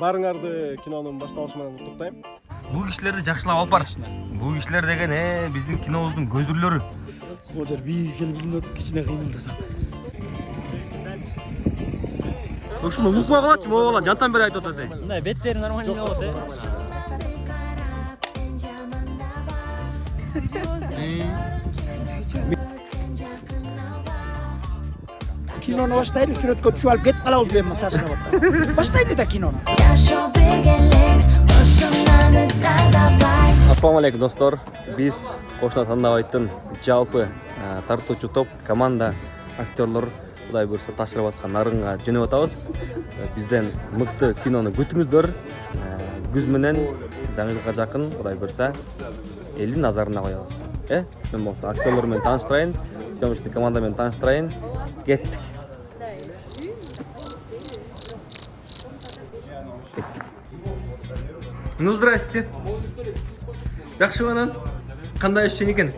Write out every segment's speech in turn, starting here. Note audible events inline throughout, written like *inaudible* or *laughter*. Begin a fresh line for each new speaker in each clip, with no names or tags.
баарыңарды кинонун башталышы менен куттуктайм
бул кишилерди жакшылап алып бар. Бул кишилер деген э биздин кинобуздун көзүрлөрү.
Ол жер биге келип илинип кичине кыймылдасам.
ушуну укпай калачы могу бала жантан бери айтып атат эй
Мындай беттери нормально болот э.
Кинону баштайлы сүрөткө түшүп алып кетип калабыз мен аткан баштайлы да кинону
жашоо тандабай
алейкум достор биз кошуна тандабайттын жалпы тартуучу топ команда актерлор кудай буюрса ташкырып аткан нарынга жөнөп атабыз бизден мыкты кинону күтүңүздөр күз менен жаңы жылга жакын кудай буюрса элдин назарына коебуз э мен болсо актерлор менен тааныштырайын съемочный команда менен тааныштырайын кеттик ну здрасте. Жакшыбы анан кандай ишчиң экен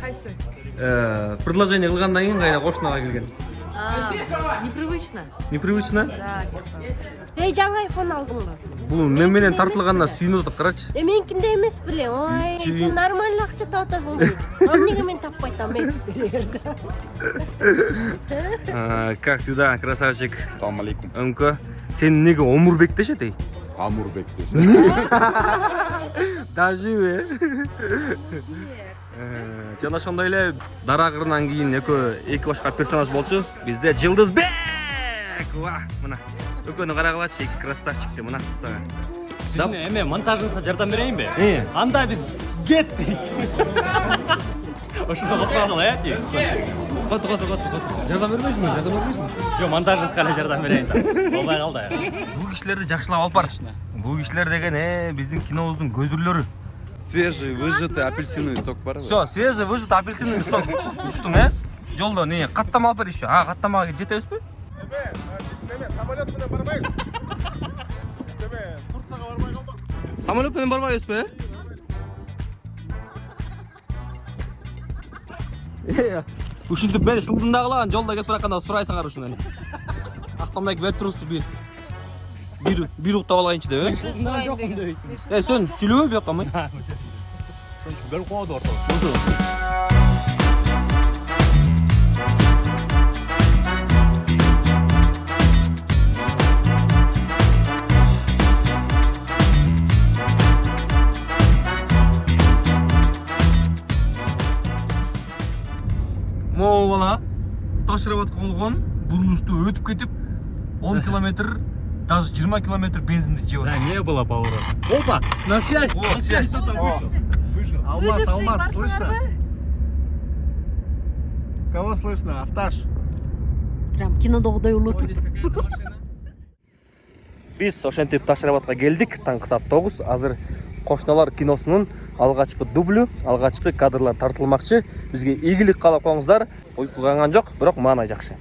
Кайсы?
Э, предложение кылгандан кийин кайра кошунага келген?
А, непривычно.
непривычно?
Да,
эй жаңы айфон алдыңбы
бул мен менен тартылганына сүйүнүп атат карачы
е меникинде эмес беле ой сен нормально акча таап атасың дейт а эмнеге мен таппай
Э, как всегда красавчик.
Ассаламу алейкум.
өңкө сени эмнеге омурбек дешет эй
Амурбек дешет.
даже Э, жана ошондой эле дара кырынан кийин экөө эки башка персонаж болчу бизде жылдызбек ва мына экөөнү карагылачы эки красавчикти мына сага
Сиздин эме монтажыңызга жардам берейинби? Анда биз кеттик. Ошондо калган э тиги.
Кото кото кото кото жардам бербейсиңби жардам бербейсиңби
Жок, монтажыңызга эле жардам берейин да. Болбой калды.
бул кишилерди жакшылап алып бар бул кишилер деген э биздин кинобуздун көзүрлөрү
Свежий, выжатый апельсиновый сок бар.
все свежий выжат апельсиновый сок. Уктуң э. Жолдо не каттама алып бер еще. А каттамага жетебизби
эме биз эме самолет менен барбайбыз биз эме турцияга барбай
ушинтип мен шылдыңдагыла жолдо кетип баратканда сурайсыңар ушуну актамай берип турубузчу бир бир бир уктап алайынчы деп э э сен сүйлөбөй буяка май
Бөлүп коёду ортого.
Ташырап болгон бурулушту өтүп кетип он *laughs* километр даже жыйырма километр бензинди жеп
Да, не было поворота. Опа, на связь.
О, связь.
Кто-то вышел. Вышел.
алмаз алмаз слышно кого слышно авташ
прям кинодогудай улутуп
биз *laughs* ошентип таш рабатка келдик таңкы саат тогуз азыр кошуналар киносунун алгачкы дублю алгачкы кадрлар тартылмакчы. Бизге ийгилик каалап коюңуздар уйку канган жок бирок маанай жакшы.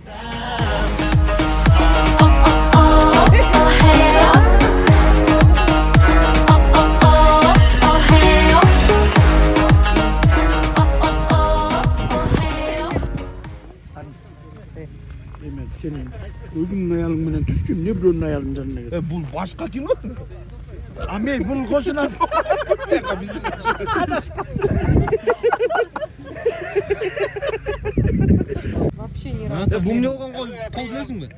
Эме сен өзүңдүн аялың менен түшкү эмне бирөөнүн аялынын жанына кет
бул башка кино
а мен бул кошуна
Вообще ни разу.
бул эмне болгон кол кол билесиңби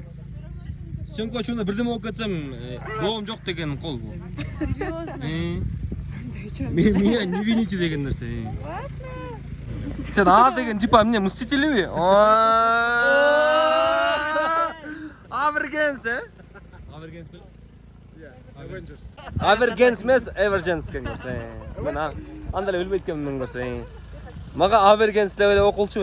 сөңкө учурунда бирдеме болуп кетсем доом жок деген кол бул
Серьезно?
меня не вините деген нерсе сен а деген типа эмне мстителиби авергенс э авергенс эмес эверженс деген көрсө мен а- андай эле билбейт экенмин мен көрсө мага авергенс деп эле окулчу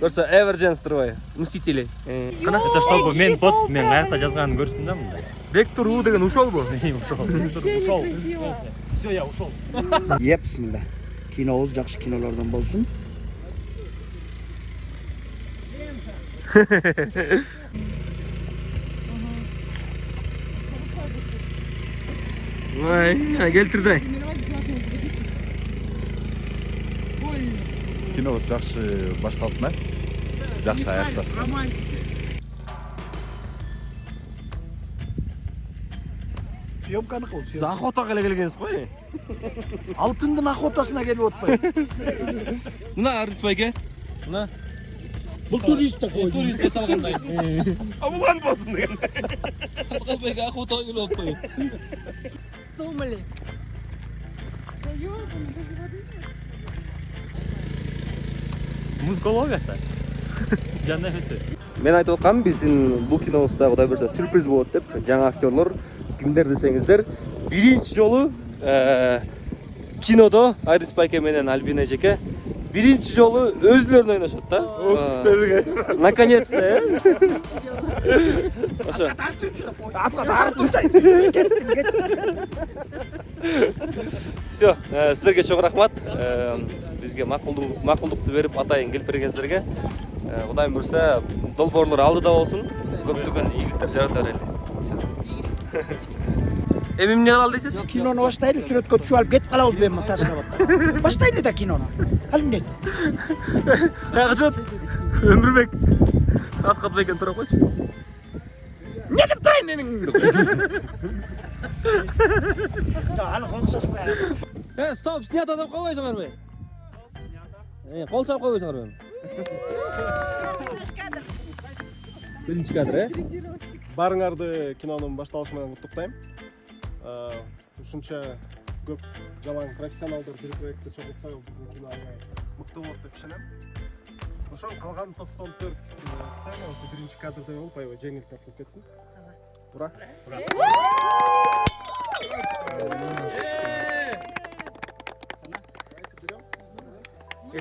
көрсө эверженс турбайбы мстители
Это чтобы мен бот мен аякта жазганын көрсүн да мындай.
вектор у деген ушолбу
Ушел. Ушел. Все, я ушел.
е бисмилла кинобуз жакшы кинолордон болсун
ой келтирди
Кинобуз жакшы башталсын а. Жакшы аяктасын.
съемканыкы бул
сиз охотага эле келгенсиз го
алтындын охотасына келип атпайбы
мына арыс байке мына
бул турист да кой
турист эс алгандай
Амулан болсын деген.
асқар байке охотага келип атпайбы
Сомали.
музыкология да жан нефеси
мен айтып атканмын биздин бул кинобузда кудай буюрса сюрприз болот деп жаңы актерлор кимдер десеңиздер биринчи жолу э, кинодо айрис байке менен альбина эжеке биринчи жолу өзүлөрүн ойношот да. Э, наконец то э ошо все сиздерге чоң рахмат. Э, бизге макулдук макулдукту берип атайын келип бергениңиздерге Э, кудайым буюрса долбоорлор алдыда болсун көптөгөн ийгиликтер жарата берели Всё. эми эмне кылалы дейсиз
кинону баштайлы сүрөткө түшүп алып кетип калабызбы эми ташкабатка баштайлы да кинону ал эмнеси
каяка жүрөт өмүрбек аскат байкени тура койчу
эмне деп турайын менин жок аны окшошпай
э стоп снято деп койбойсуңарбы Э, кол чалып койбойсуңарбы биринчи кадр э
Барыңарды кинонун башталышы менен куттуктайм. Э, Ушунча көп жалаң профессионалдар бир проектте чогулса биздин кино мыкты болот деп ишенем. Ошол калган 94 сцена ошо биринчи кадрда болуп аябай жеңил тартылып кетсин. Ура.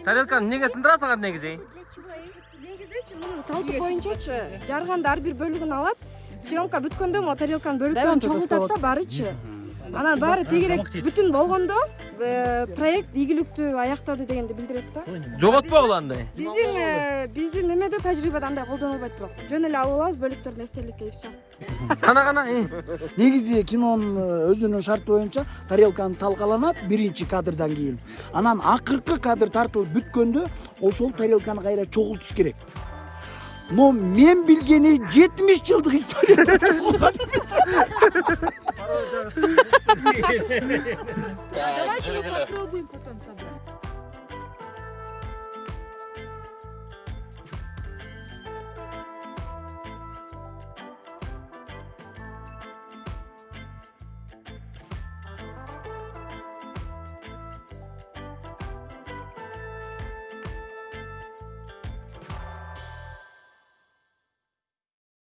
тарелканы эмнеге сындырасыңар негизи
негизичи мунун салты боюнчачы жарганда ар бир бөлүгүн алат съемка бүткөндө могу тарелканын бөлүктөрүн чогултат да баарычы анан баары тегерек бүтүн болгондо э, проект ийгиликтүү аяктады дегенди билдирет да.
Жоготпогула андай
биздин биздин немеде тажрыйбада андай колдонулбойт бирок жөн эле алып алабыз бөлүктөрдүн эстеликке и все. *laughs*
Кана кана
негизи кинонун э, өзүнүн шарты боюнча тарелканы талкаланат биринчи кадрдан кийин анан акыркы кадр тартылып бүткөндө ошол тарелканы кайра чогултуш керек. Но мен билгени жетимиш жылдык историяда чогулган эмес *laughs*
Давайте мы попробуем.